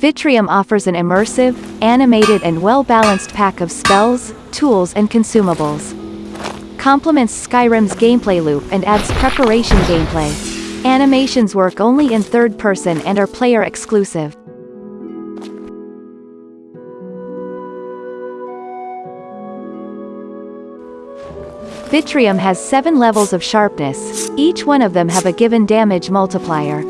Vitrium offers an immersive, animated and well-balanced pack of spells, tools and consumables. Complements Skyrim's gameplay loop and adds preparation gameplay. Animations work only in third person and are player exclusive. Vitrium has 7 levels of sharpness, each one of them have a given damage multiplier.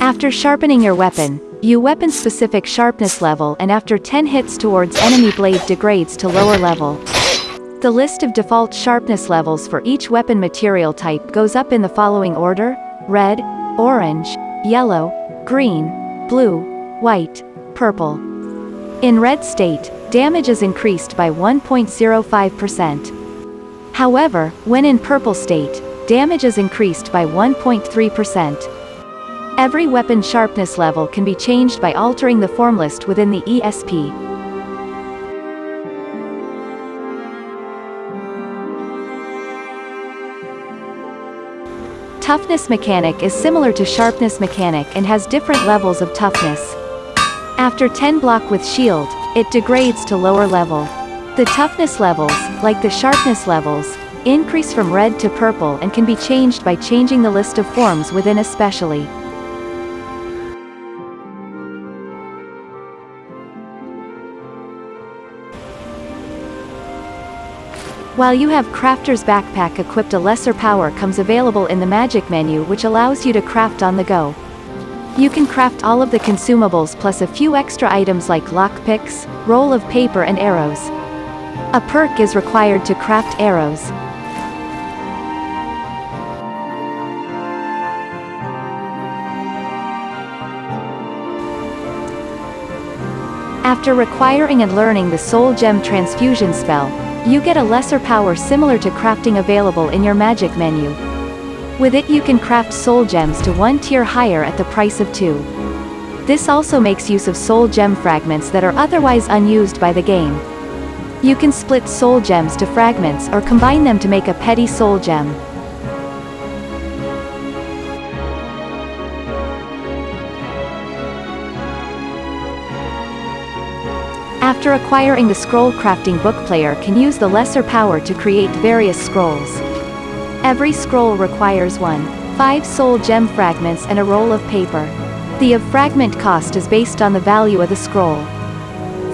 After sharpening your weapon, you weapon-specific sharpness level and after 10 hits towards enemy blade degrades to lower level. The list of default sharpness levels for each weapon material type goes up in the following order, red, orange, yellow, green, blue, white, purple. In red state, damage is increased by 1.05%. However, when in purple state, damage is increased by 1.3%. Every weapon sharpness level can be changed by altering the form list within the ESP. Toughness mechanic is similar to sharpness mechanic and has different levels of toughness. After 10 block with shield, it degrades to lower level. The toughness levels, like the sharpness levels, increase from red to purple and can be changed by changing the list of forms within ESP. While you have Crafter's Backpack equipped a lesser power comes available in the magic menu which allows you to craft on the go. You can craft all of the consumables plus a few extra items like lockpicks, roll of paper and arrows. A perk is required to craft arrows. After requiring and learning the Soul Gem Transfusion spell, you get a lesser power similar to crafting available in your magic menu. With it you can craft soul gems to one tier higher at the price of two. This also makes use of soul gem fragments that are otherwise unused by the game. You can split soul gems to fragments or combine them to make a petty soul gem. After acquiring the scroll crafting book player can use the lesser power to create various scrolls. Every scroll requires one, 5 soul gem fragments and a roll of paper. The of fragment cost is based on the value of the scroll.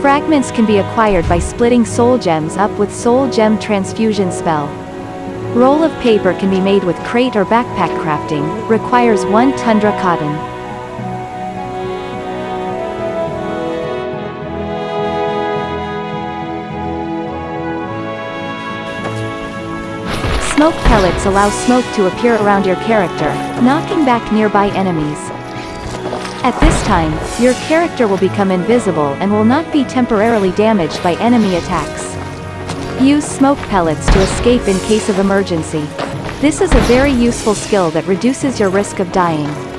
Fragments can be acquired by splitting soul gems up with soul gem transfusion spell. Roll of paper can be made with crate or backpack crafting, requires 1 tundra cotton. Smoke pellets allow smoke to appear around your character, knocking back nearby enemies. At this time, your character will become invisible and will not be temporarily damaged by enemy attacks. Use smoke pellets to escape in case of emergency. This is a very useful skill that reduces your risk of dying.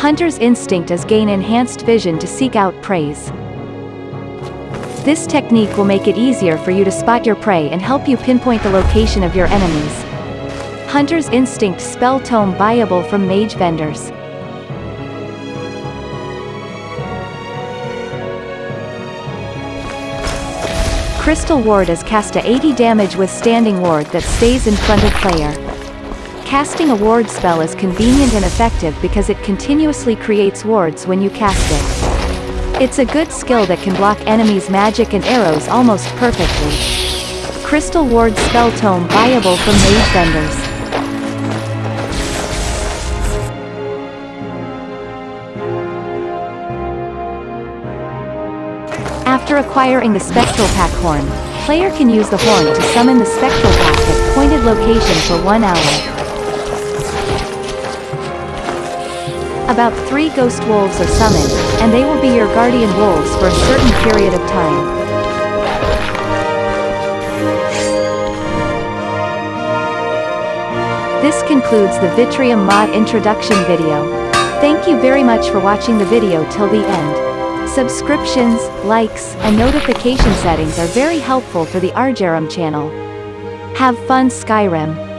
Hunter's instinct is gain enhanced vision to seek out preys. This technique will make it easier for you to spot your prey and help you pinpoint the location of your enemies. Hunter's Instinct Spell Tome buyable from mage vendors. Crystal Ward is cast a 80 damage withstanding ward that stays in front of player. Casting a ward spell is convenient and effective because it continuously creates wards when you cast it. It's a good skill that can block enemies' magic and arrows almost perfectly. Crystal Ward Spell Tome buyable from mage vendors. After acquiring the Spectral Pack Horn, player can use the horn to summon the Spectral Pack at pointed location for one hour. About three ghost wolves are summoned, and they will be your guardian wolves for a certain period of time. This concludes the Vitrium mod introduction video. Thank you very much for watching the video till the end. Subscriptions, likes, and notification settings are very helpful for the Argerum channel. Have fun Skyrim!